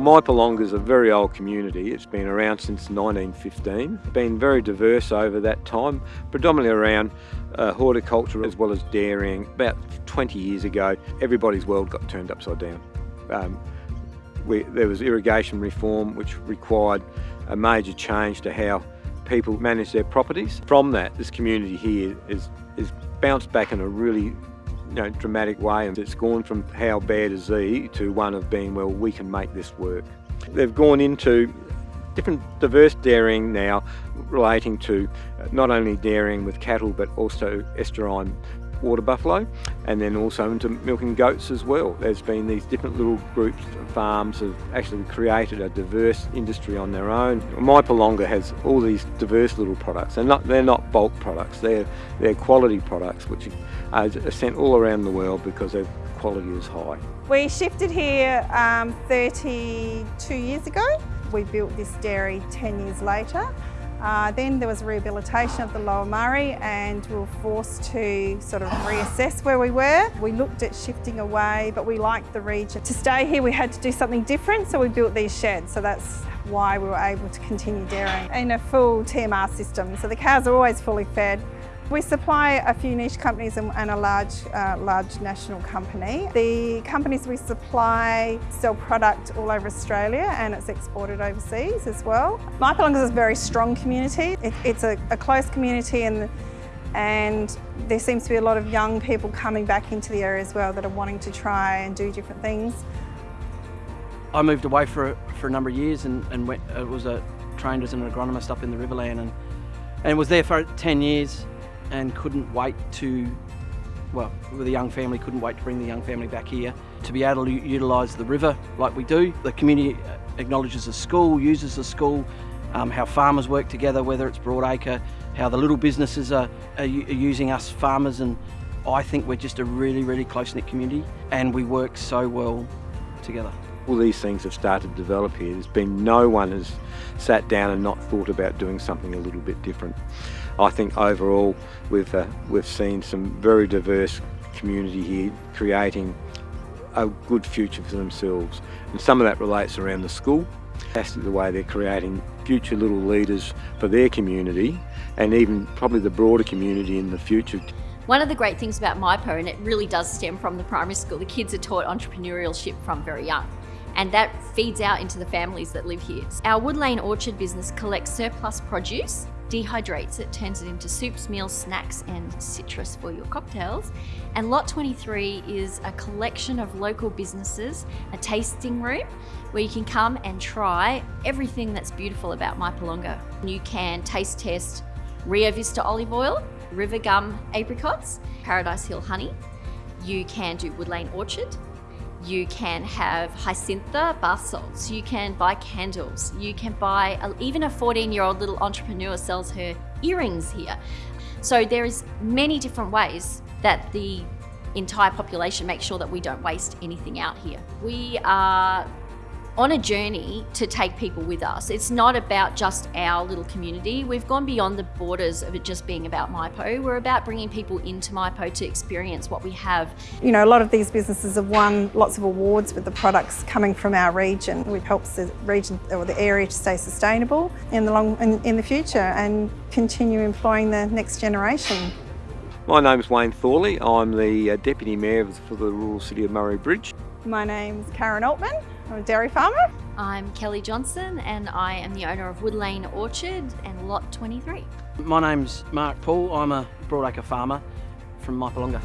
Well, Mypolonga is a very old community. It's been around since 1915. Been very diverse over that time, predominantly around uh, horticulture as well as dairying. About 20 years ago, everybody's world got turned upside down. Um, we, there was irrigation reform which required a major change to how people manage their properties. From that, this community here is, is bounced back in a really you know, dramatic way and it's gone from how bad is thee to one of being, well, we can make this work. They've gone into different diverse dairying now relating to uh, not only dairying with cattle but also estuarine water buffalo and then also into milking goats as well. There's been these different little groups of farms have actually created a diverse industry on their own. Mypolonga has all these diverse little products. They're not, they're not bulk products, they're, they're quality products which are sent all around the world because their quality is high. We shifted here um, 32 years ago. We built this dairy 10 years later. Uh, then there was rehabilitation of the Lower Murray and we were forced to sort of reassess where we were. We looked at shifting away, but we liked the region. To stay here, we had to do something different, so we built these sheds. So that's why we were able to continue dairying in a full TMR system. So the cows are always fully fed. We supply a few niche companies and a large, uh, large national company. The companies we supply sell product all over Australia and it's exported overseas as well. Mypolonga is a very strong community. It, it's a, a close community and and there seems to be a lot of young people coming back into the area as well that are wanting to try and do different things. I moved away for, for a number of years and, and went, uh, was a, trained as an agronomist up in the Riverland and, and was there for 10 years and couldn't wait to, well, a young family, couldn't wait to bring the young family back here to be able to utilise the river like we do. The community acknowledges the school, uses the school, um, how farmers work together, whether it's Broadacre, how the little businesses are, are, are using us farmers and I think we're just a really, really close-knit community and we work so well together. All these things have started to develop here. There's been no one has sat down and not thought about doing something a little bit different. I think overall we've, uh, we've seen some very diverse community here creating a good future for themselves. And some of that relates around the school. That's the way they're creating future little leaders for their community and even probably the broader community in the future. One of the great things about MyPo, and it really does stem from the primary school, the kids are taught entrepreneurship from very young and that feeds out into the families that live here. Our Wood Lane Orchard business collects surplus produce dehydrates it, turns it into soups, meals, snacks, and citrus for your cocktails. And Lot 23 is a collection of local businesses, a tasting room where you can come and try everything that's beautiful about Mypolonga. You can taste test Rio Vista olive oil, River Gum apricots, Paradise Hill honey. You can do Wood Lane Orchard, you can have Hyacintha bath salts. You can buy candles. You can buy, a, even a 14 year old little entrepreneur sells her earrings here. So there is many different ways that the entire population makes sure that we don't waste anything out here. We are on a journey to take people with us. It's not about just our little community. We've gone beyond the borders of it just being about MyPo. We're about bringing people into MyPo to experience what we have. You know, a lot of these businesses have won lots of awards with the products coming from our region, which helps the region or the area to stay sustainable in the long in, in the future and continue employing the next generation. My name is Wayne Thorley. I'm the uh, Deputy Mayor for the rural city of Murray Bridge. My name's Karen Altman. I'm a dairy farmer. I'm Kelly Johnson and I am the owner of Wood Lane Orchard and Lot 23. My name's Mark Paul. I'm a Broadacre farmer from Mypolonga.